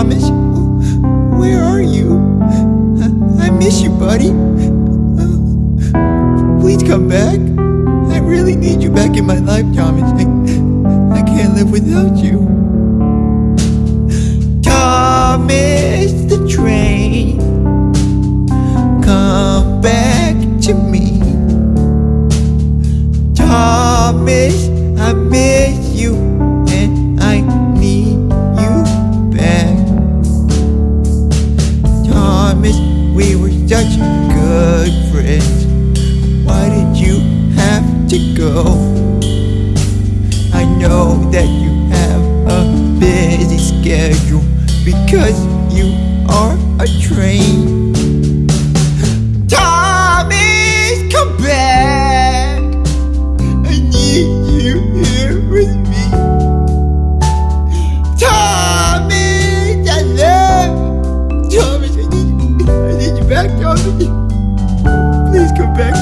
Thomas, where are you? I, miss you, buddy. Please come back. I really need you back in my life, Thomas. I, I can't live without you. Thomas the train, come back to me. Thomas, I miss you such good friends. Why did you have to go? I know that you have a busy schedule because you are a train. Thomas, come back. I need you back, Please come back.